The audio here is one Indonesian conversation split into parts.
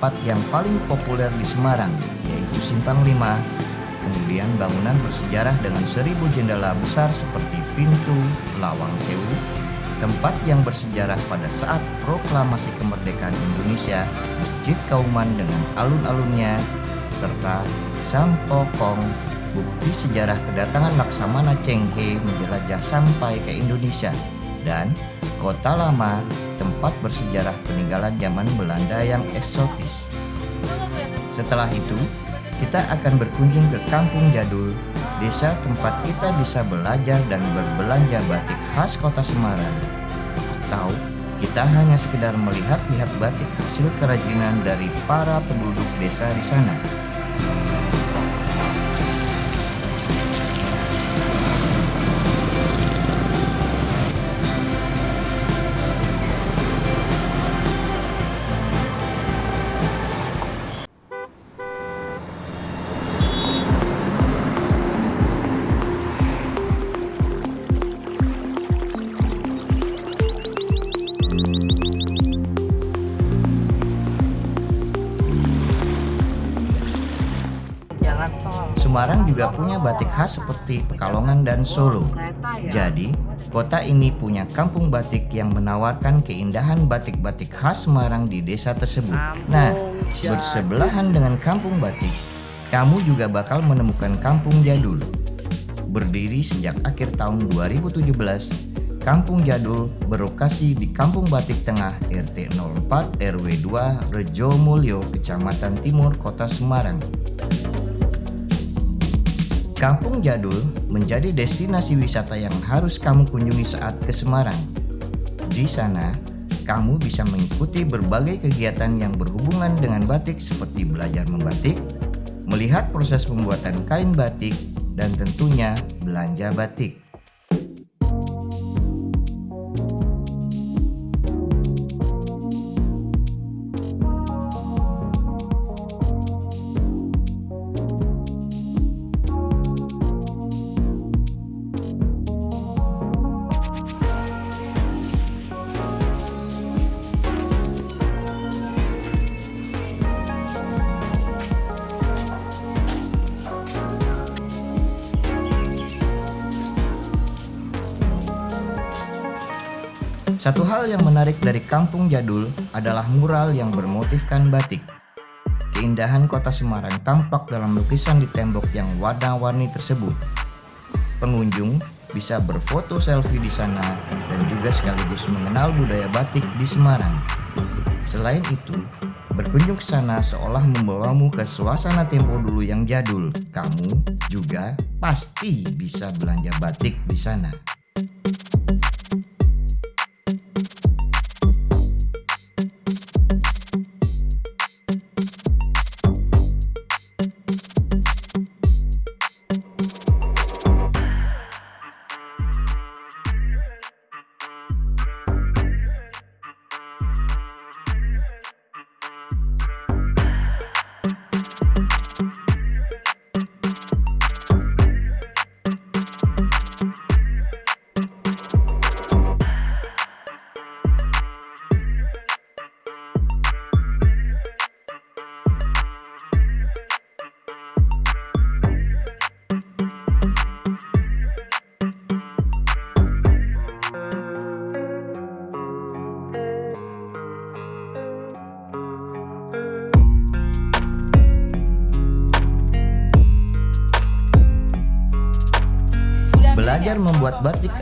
tempat yang paling populer di Semarang, yaitu Simpang 5. Kemudian bangunan bersejarah dengan seribu jendela besar seperti pintu Lawang Sewu, tempat yang bersejarah pada saat proklamasi kemerdekaan Indonesia, Masjid Kauman dengan alun-alunnya, serta Sampokong, bukti sejarah kedatangan Laksamana Cheng He menjelajah sampai ke Indonesia, dan Kota Lama, tempat bersejarah peninggalan zaman Belanda yang eksotis. Setelah itu, kita akan berkunjung ke Kampung Jadul, desa tempat kita bisa belajar dan berbelanja batik khas kota Semarang. Atau kita hanya sekedar melihat-lihat batik hasil kerajinan dari para penduduk desa di sana. Juga punya batik khas seperti Pekalongan dan Solo. Jadi, kota ini punya kampung batik yang menawarkan keindahan batik-batik khas Semarang di desa tersebut. Nah, bersebelahan dengan kampung batik, kamu juga bakal menemukan kampung jadul. Berdiri sejak akhir tahun 2017, Kampung Jadul berlokasi di Kampung Batik Tengah RT 04 RW 2 Rejo Mulyo, Kecamatan Timur, Kota Semarang. Kampung Jadul menjadi destinasi wisata yang harus kamu kunjungi saat ke Semarang. Di sana, kamu bisa mengikuti berbagai kegiatan yang berhubungan dengan batik seperti belajar membatik, melihat proses pembuatan kain batik, dan tentunya belanja batik. Satu hal yang menarik dari kampung jadul adalah mural yang bermotifkan batik. Keindahan kota Semarang tampak dalam lukisan di tembok yang warna-warni tersebut. Pengunjung bisa berfoto selfie di sana dan juga sekaligus mengenal budaya batik di Semarang. Selain itu, berkunjung ke sana seolah membawamu ke suasana tempo dulu yang jadul. Kamu juga pasti bisa belanja batik di sana.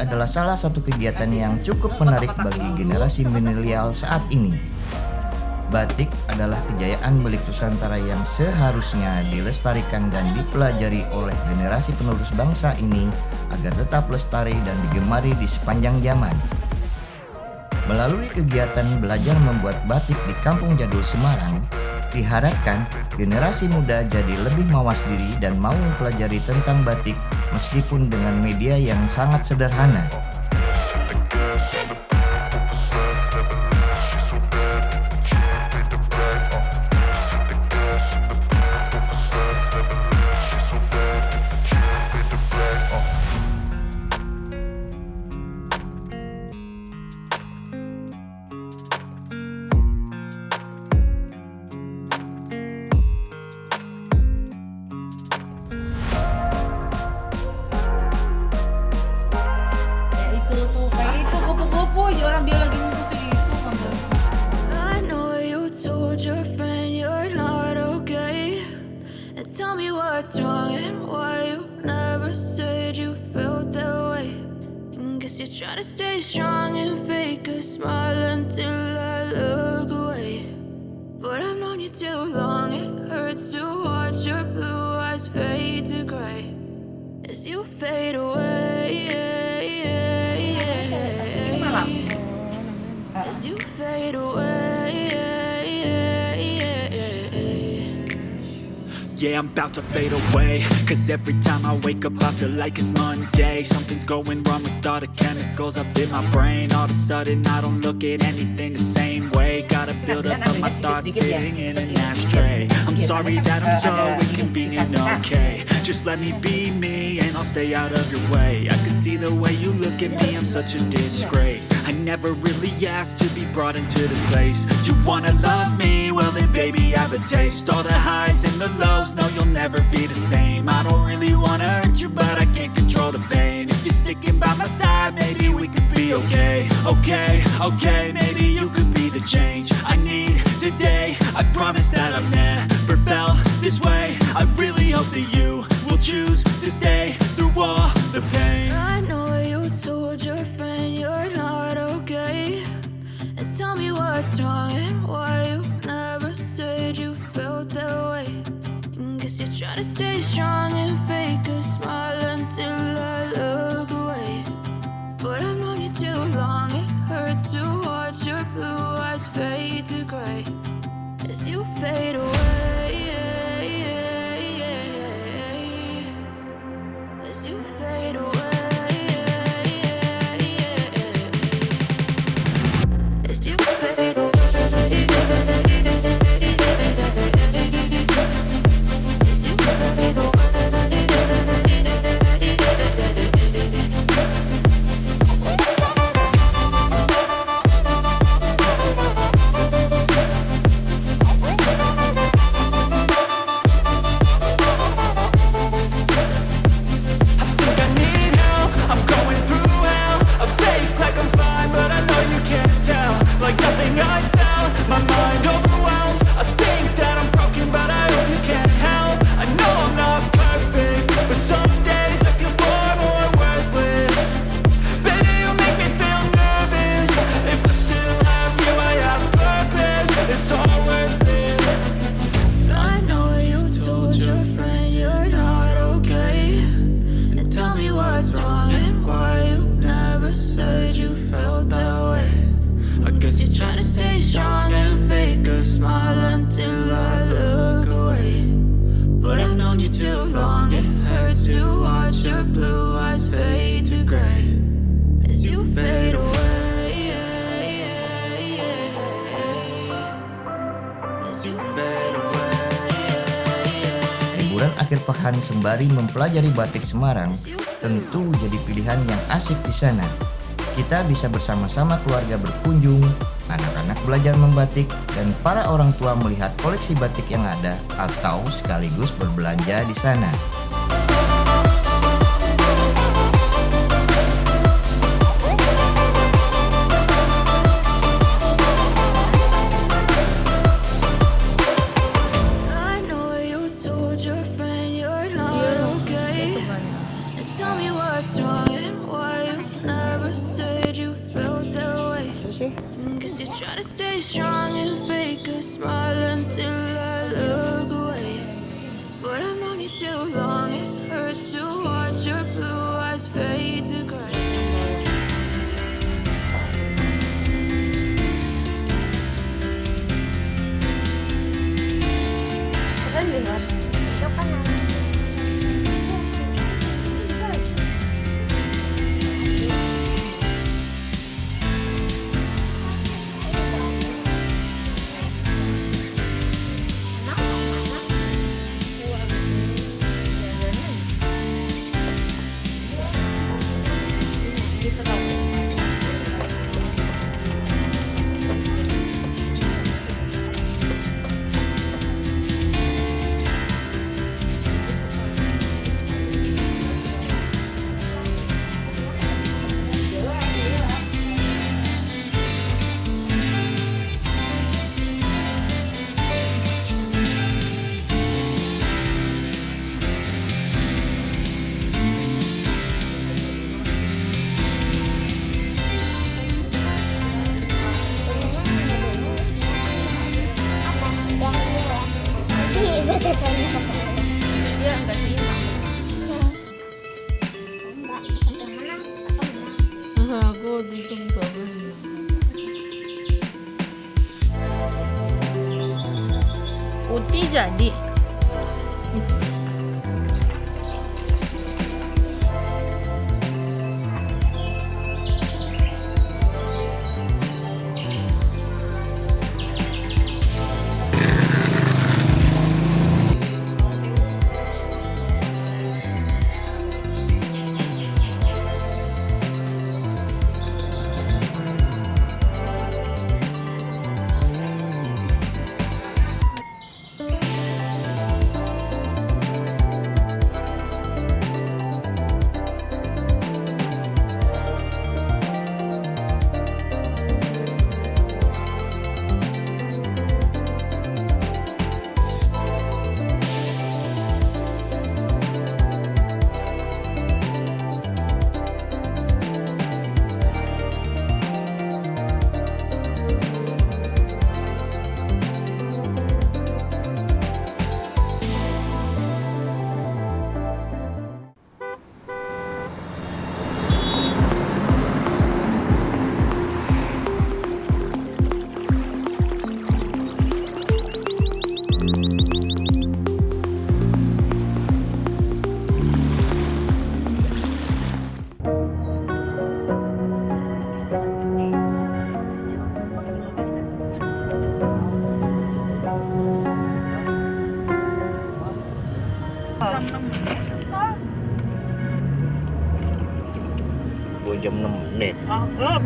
Adalah salah satu kegiatan yang cukup menarik bagi generasi milenial saat ini. Batik adalah kejayaan belik Nusantara yang seharusnya dilestarikan dan dipelajari oleh generasi penerus bangsa ini agar tetap lestari dan digemari di sepanjang zaman. Melalui kegiatan belajar membuat batik di Kampung Jadul Semarang, diharapkan generasi muda jadi lebih mawas diri dan mau mempelajari tentang batik meskipun dengan media yang sangat sederhana. What's wrong and why you never said you felt that way. And guess you're trying to stay strong and fake a smile until I look away. But I've known you too long, it hurts to watch your blue eyes fade to gray as you fade away. Yeah, I'm about to fade away. Cause every time I wake up I feel like it's Monday. Something's going wrong with all the chemicals up in my brain. All of a sudden I don't look at anything the same way Gotta build up of my thoughts sitting in an ashtray. I'm sorry that I'm so inconvenient, okay. Just let me be me and I'll stay out of your way. I can see the way you look at me, I'm such a disgrace. I never really asked to be brought into this place. You wanna love me? Well then baby I have a taste. All the highs and the lows no you'll never be the same. I don't really wanna hurt you but I can't control the pain. If you're sticking by my side maybe we could be okay. Okay, okay, maybe you could be the change I need today. I promise that I've never felt this way. I really hope that you will choose to stay through all the pain. I know you told your friend you're not okay. And tell me what's wrong and why you never said you felt that way. Guess you're trying to stay strong and fake a smile fade away Liburan akhir pekan sembari mempelajari batik Semarang tentu jadi pilihan yang asik di sana. Kita bisa bersama-sama keluarga berkunjung, anak-anak belajar membatik, dan para orang tua melihat koleksi batik yang ada atau sekaligus berbelanja di sana.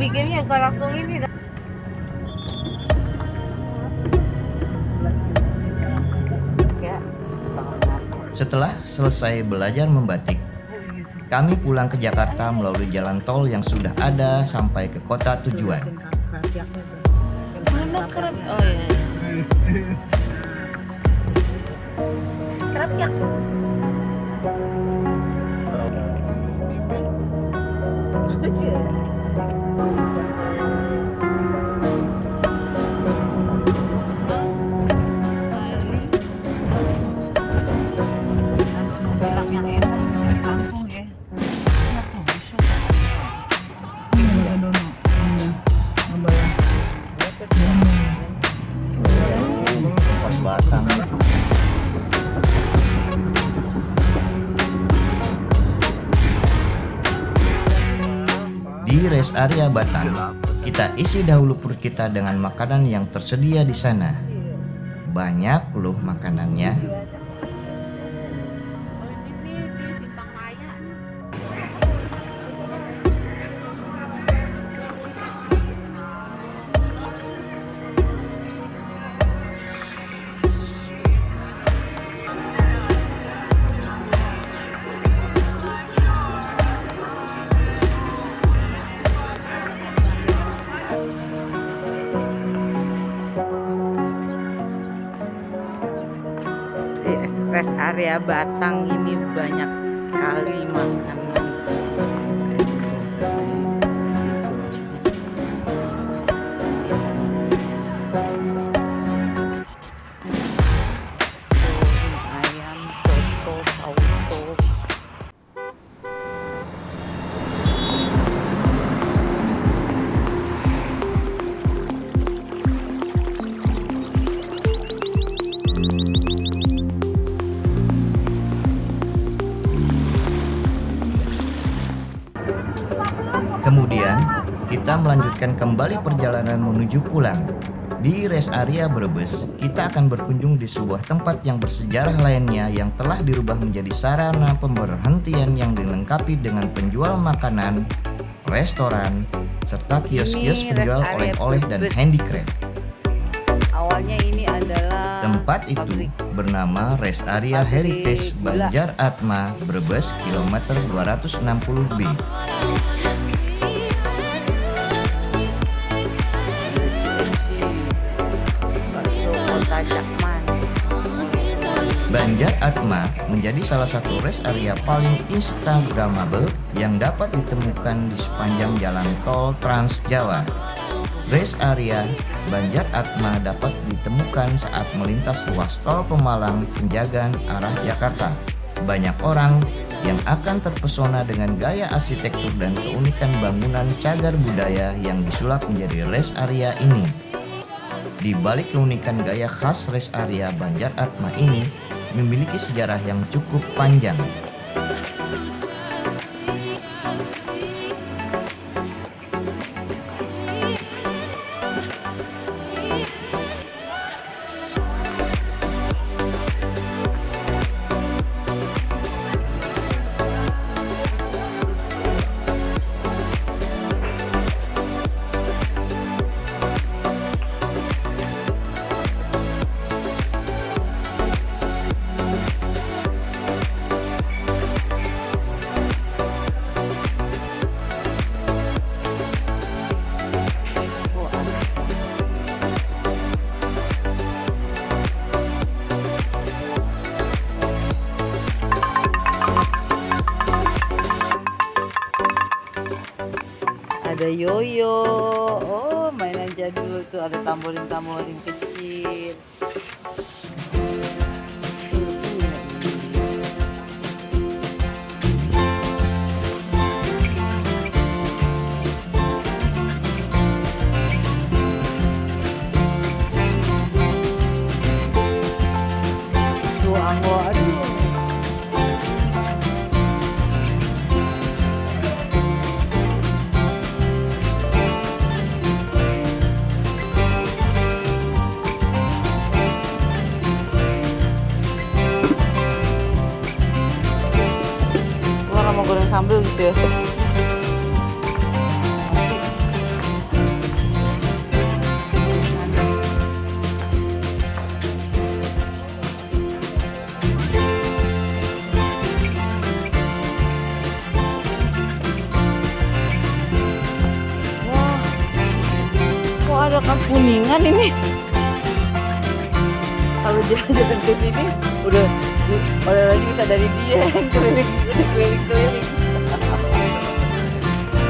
Bikinnya enggak langsung ini. Ya. Setelah selesai belajar membatik, kami pulang ke Jakarta melalui jalan tol yang sudah ada sampai ke kota tujuan. Mana? Oh iya. Pas rest area Batang, kita isi dahulu perut kita dengan makanan yang tersedia di sana. Banyak loh makanannya. Area Batang ini banyak sekali makanan. Kita melanjutkan kembali perjalanan menuju pulang. Di rest area Brebes, kita akan berkunjung di sebuah tempat yang bersejarah lainnya yang telah dirubah menjadi sarana pemberhentian yang dilengkapi dengan penjual makanan, restoran, serta kios-kios penjual oleh-oleh dan handicraft. Awalnya ini adalah Tempat itu bernama Rest Area Heritage. Banjar Atma, Brebes, kilometer 260B. Atma menjadi salah satu rest area paling instagramable yang dapat ditemukan di sepanjang jalan tol Trans Jawa. Rest area Banjar Atma dapat ditemukan saat melintas ruas tol Pemalang Penjagaan arah Jakarta. Banyak orang yang akan terpesona dengan gaya arsitektur dan keunikan bangunan cagar budaya yang disulap menjadi rest area ini. Di balik keunikan gaya khas rest area Banjar Atma ini memiliki sejarah yang cukup panjang. Yoyo. Oh, mainan jadul tuh ada tamborin-tamborin Kalau jalan-jalan ke sini udah oleh lagi bisa dari dia yang keliling udah keliling-keliling.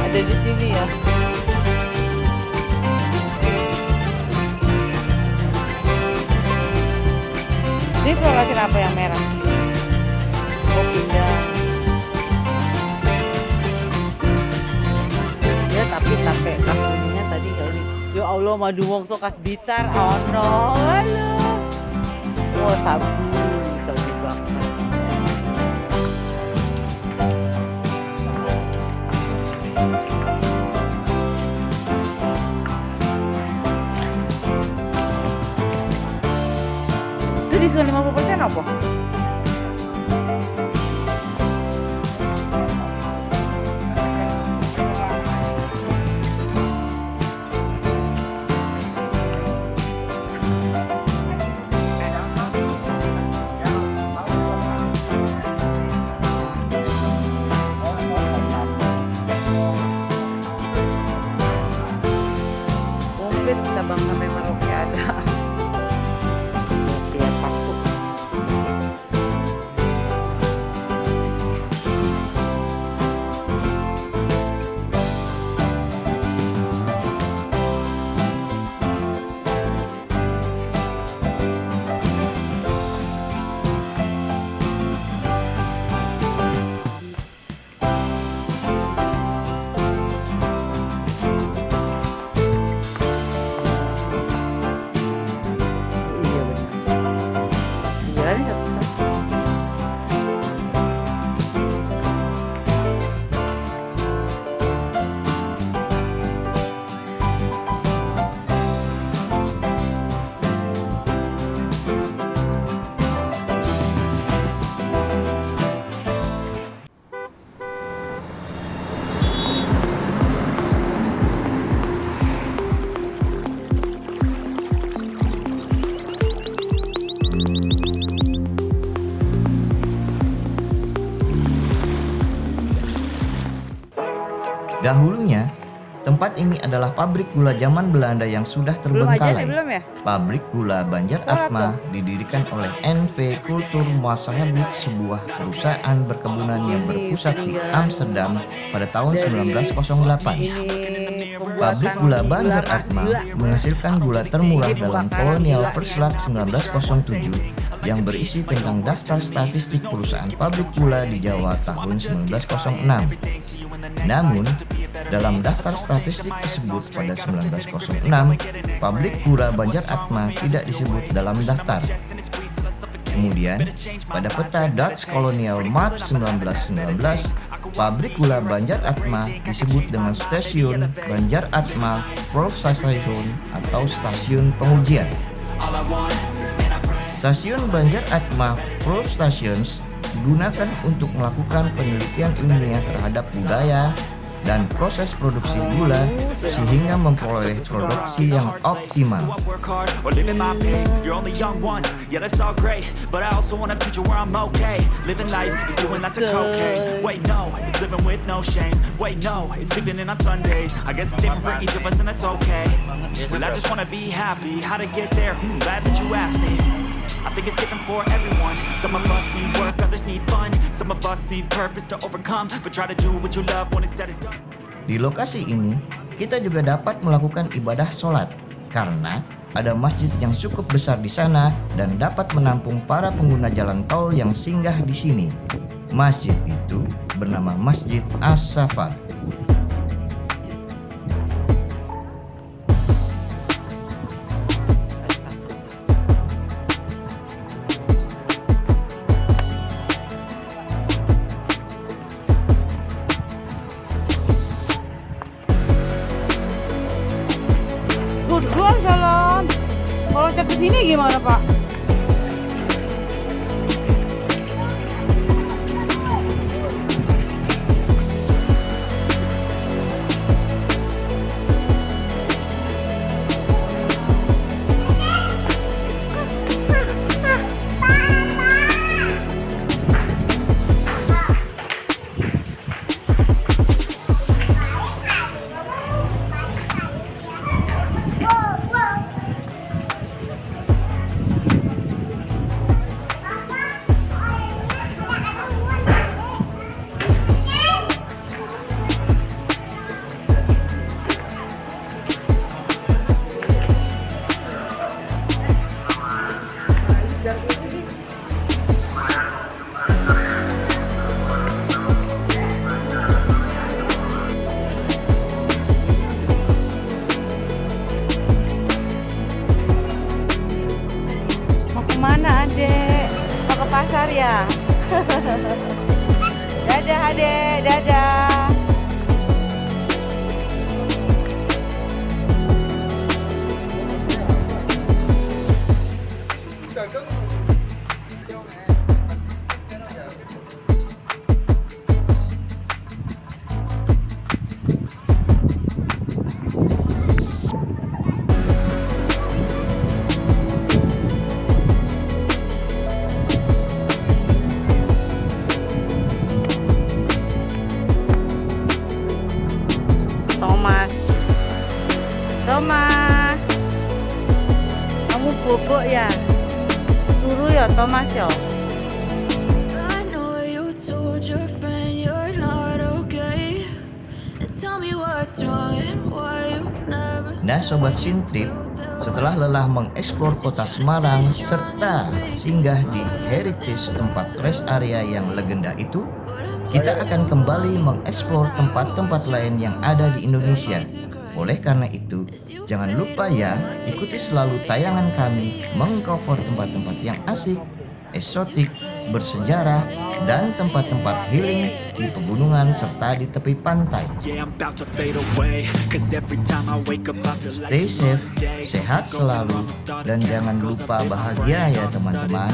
ada di sini ya. Ini kasih apa yang merah? Oh pindah. Ya tapi kas tadi ini. Ya Allah madu wongso kas bitar. Oh no, halo. Wah sabu, sabu bakar. Itu diskon 50% apa? Tempat ini adalah pabrik gula zaman Belanda yang sudah Belum aja terbengkalai. belum ya? Pabrik gula Banjar Atma didirikan oleh NV Kultur Masahabit, sebuah perusahaan berkebunan yang berpusat di Amsterdam pada tahun 1908. Ini pembuatan Pabrik gula Banjar Atma menghasilkan gula termurah dalam kolonial Luck 1907 yang berisi tentang daftar statistik perusahaan pabrik gula di Jawa tahun 1906. Namun, dalam daftar statistik tersebut pada 1906, pabrik gula Banjar Atma tidak disebut dalam daftar. Kemudian, pada peta Dutch Colonial Map 1919, pabrik gula Banjar Atma disebut dengan stasiun Banjar Atma Station atau stasiun pengujian. Stasiun Banjar Atma Proof Stations digunakan untuk melakukan penelitian ilmiah terhadap budaya dan proses produksi gula sehingga memperoleh produksi yang optimal. Well, I just wanna be happy. How to get there? Hmm, glad that you asked me. I think it's different for everyone. Some of us need work, others need fun. Some of us need purpose to overcome. But try to do what you love when it's said and done. Di lokasi ini, kita juga dapat melakukan ibadah sholat karena ada masjid yang cukup besar di sana dan dapat menampung para pengguna jalan tol yang singgah di sini. Masjid itu bernama Masjid As-Safar. Sobat Sintrip, setelah lelah mengeksplor kota Semarang serta singgah di heritage tempat rest area yang legenda itu, kita akan kembali mengeksplor tempat-tempat lain yang ada di Indonesia. Oleh karena itu, jangan lupa ya, ikuti selalu tayangan kami mengcover tempat-tempat yang asik, eksotik, bersejarah, dan tempat-tempat healing di pegunungan serta di tepi pantai. Stay safe, sehat selalu, dan jangan lupa bahagia ya teman-teman.